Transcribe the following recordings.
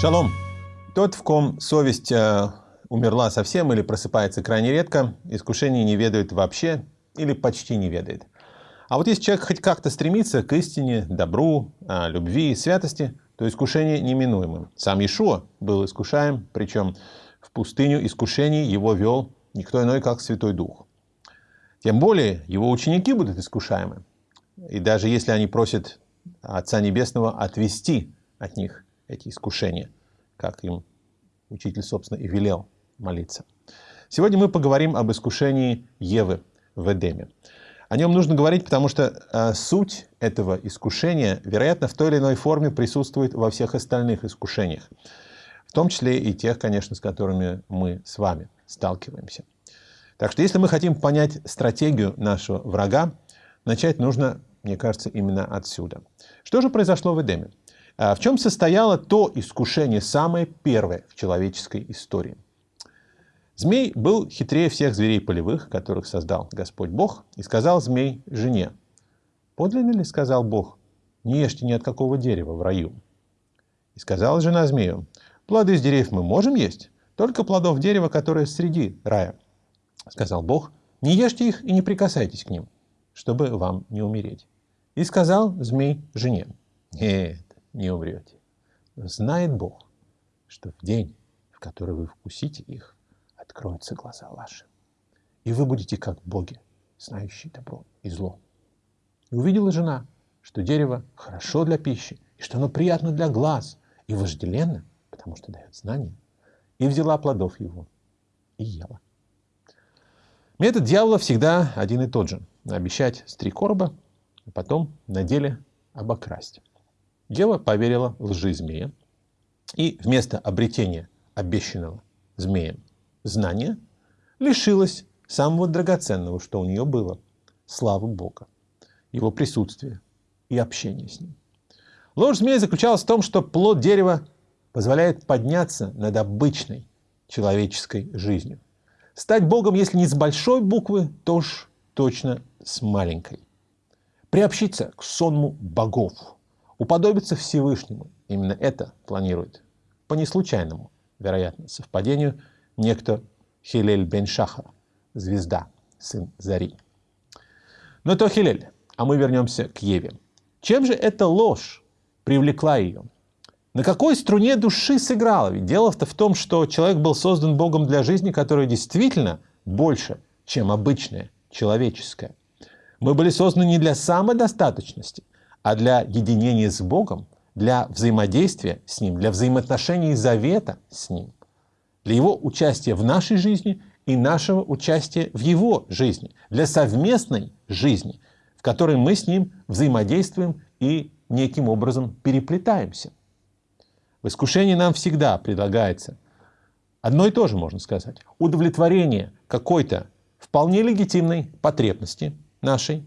Шалом. Тот, в ком совесть э, умерла совсем или просыпается крайне редко, искушений не ведает вообще или почти не ведает. А вот если человек хоть как-то стремится к истине, добру, э, любви, святости, то искушение неминуемо. Сам Иешуа был искушаем, причем в пустыню искушений его вел никто иной, как Святой Дух. Тем более его ученики будут искушаемы. И даже если они просят Отца Небесного отвести от них эти искушения, как им учитель, собственно, и велел молиться. Сегодня мы поговорим об искушении Евы в Эдеме. О нем нужно говорить, потому что э, суть этого искушения, вероятно, в той или иной форме присутствует во всех остальных искушениях. В том числе и тех, конечно, с которыми мы с вами сталкиваемся. Так что если мы хотим понять стратегию нашего врага, начать нужно, мне кажется, именно отсюда. Что же произошло в Эдеме? А в чем состояло то искушение, самое первое в человеческой истории? Змей был хитрее всех зверей полевых, которых создал Господь Бог, и сказал змей жене, «Подлинно ли, — сказал Бог, — не ешьте ни от какого дерева в раю?» И сказала жена змею, «Плоды из деревьев мы можем есть, только плодов дерева, которое среди рая». Сказал Бог, «Не ешьте их и не прикасайтесь к ним, чтобы вам не умереть». И сказал змей жене, «Нет, не умрете. знает Бог, что в день, в который вы вкусите их, откроются глаза ваши. И вы будете как боги, знающие добро и зло. И увидела жена, что дерево хорошо для пищи, и что оно приятно для глаз, и вожделенно, потому что дает знания, и взяла плодов его, и ела. Метод дьявола всегда один и тот же. Обещать с три короба, а потом на деле обокрасть. Ева поверила лжи змея и вместо обретения обещанного змеем знания лишилась самого драгоценного, что у нее было – славы Бога, его присутствия и общения с ним. Ложь змея заключалась в том, что плод дерева позволяет подняться над обычной человеческой жизнью. Стать Богом, если не с большой буквы, то уж точно с маленькой. Приобщиться к сонму богов – уподобиться Всевышнему. Именно это планирует. По неслучайному, вероятно, совпадению, некто Хилель бен Шаха, звезда, сын Зари. Но то Хилель, а мы вернемся к Еве. Чем же эта ложь привлекла ее? На какой струне души сыграла? Ведь дело-то в том, что человек был создан Богом для жизни, которая действительно больше, чем обычная, человеческая. Мы были созданы не для самодостаточности, а для единения с Богом, для взаимодействия с Ним, для взаимоотношений завета с Ним, для Его участия в нашей жизни и нашего участия в Его жизни, для совместной жизни, в которой мы с Ним взаимодействуем и неким образом переплетаемся. В искушении нам всегда предлагается одно и то же, можно сказать, удовлетворение какой-то вполне легитимной потребности нашей,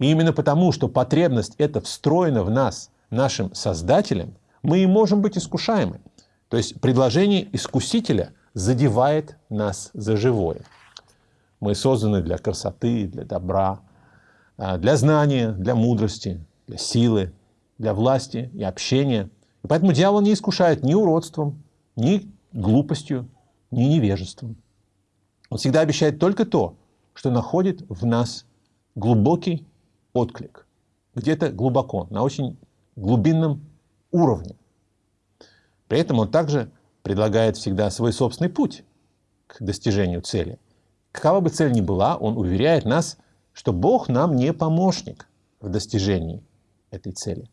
и именно потому, что потребность эта встроена в нас, нашим Создателем, мы и можем быть искушаемы. То есть предложение искусителя задевает нас за живое. Мы созданы для красоты, для добра, а, для знания, для мудрости, для силы, для власти и общения. И поэтому дьявол не искушает ни уродством, ни глупостью, ни невежеством. Он всегда обещает только то, что находит в нас глубокий отклик. Где-то глубоко, на очень глубинном уровне. При этом он также предлагает всегда свой собственный путь к достижению цели. Какова бы цель ни была, он уверяет нас, что Бог нам не помощник в достижении этой цели.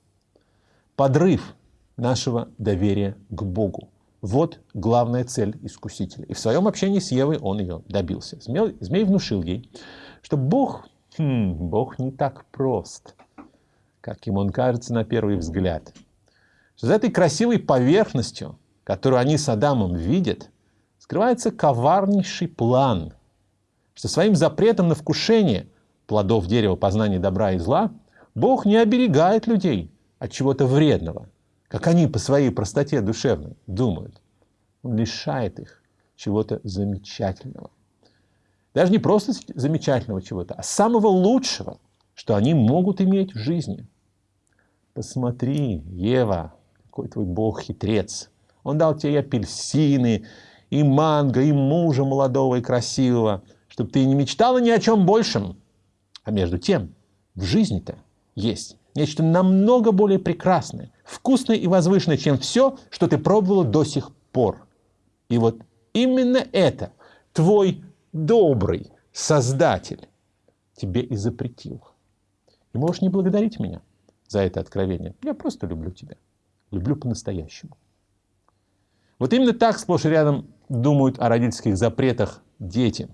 Подрыв нашего доверия к Богу. Вот главная цель искусителя. И в своем общении с Евой он ее добился. Змей, внушил ей, что Бог Хм, Бог не так прост, как им он кажется на первый взгляд. За этой красивой поверхностью, которую они с Адамом видят, скрывается коварнейший план, что своим запретом на вкушение плодов дерева познания добра и зла Бог не оберегает людей от чего-то вредного, как они по своей простоте душевной думают. Он лишает их чего-то замечательного. Даже не просто замечательного чего-то, а самого лучшего, что они могут иметь в жизни. Посмотри, Ева, какой твой Бог хитрец. Он дал тебе и апельсины, и манго, и мужа молодого и красивого, чтобы ты не мечтала ни о чем большем. А между тем, в жизни-то есть нечто намного более прекрасное, вкусное и возвышенное, чем все, что ты пробовала до сих пор. И вот именно это твой добрый Создатель тебе и запретил. И можешь не благодарить меня за это откровение. Я просто люблю тебя. Люблю по-настоящему. Вот именно так сплошь и рядом думают о родительских запретах дети.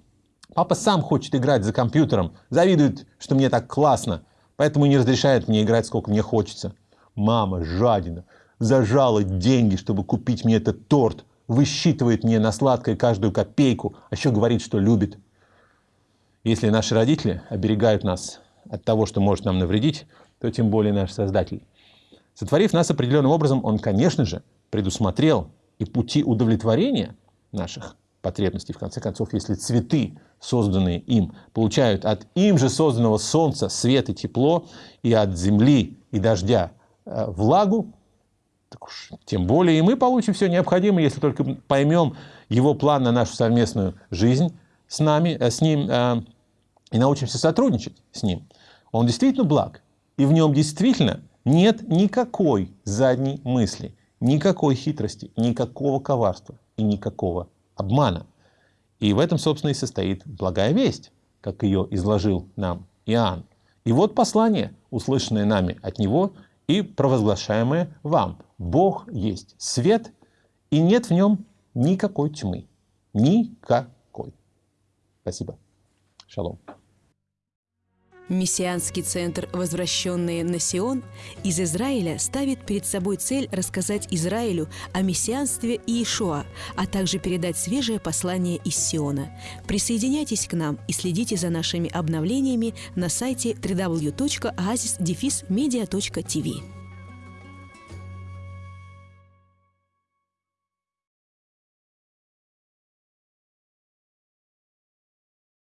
Папа сам хочет играть за компьютером, завидует, что мне так классно, поэтому не разрешает мне играть, сколько мне хочется. Мама жадина, зажала деньги, чтобы купить мне этот торт, высчитывает мне на сладкое каждую копейку, а еще говорит, что любит. Если наши родители оберегают нас от того, что может нам навредить, то тем более наш Создатель. Сотворив нас определенным образом, Он, конечно же, предусмотрел и пути удовлетворения наших потребностей. В конце концов, если цветы, созданные им, получают от им же созданного солнца свет и тепло, и от земли и дождя э, влагу, так уж, тем более и мы получим все необходимое, если только поймем его план на нашу совместную жизнь с нами, э, с ним, э, и научимся сотрудничать с ним. Он действительно благ, и в нем действительно нет никакой задней мысли, никакой хитрости, никакого коварства и никакого обмана. И в этом, собственно, и состоит благая весть, как ее изложил нам Иоанн. И вот послание, услышанное нами от него и провозглашаемое вам. Бог есть свет, и нет в нем никакой тьмы. Никакой. Спасибо. Шалом. Мессианский центр «Возвращенные на Сион» из Израиля ставит перед собой цель рассказать Израилю о мессианстве Иешуа, а также передать свежее послание из Сиона. Присоединяйтесь к нам и следите за нашими обновлениями на сайте www.oasisdefismedia.tv.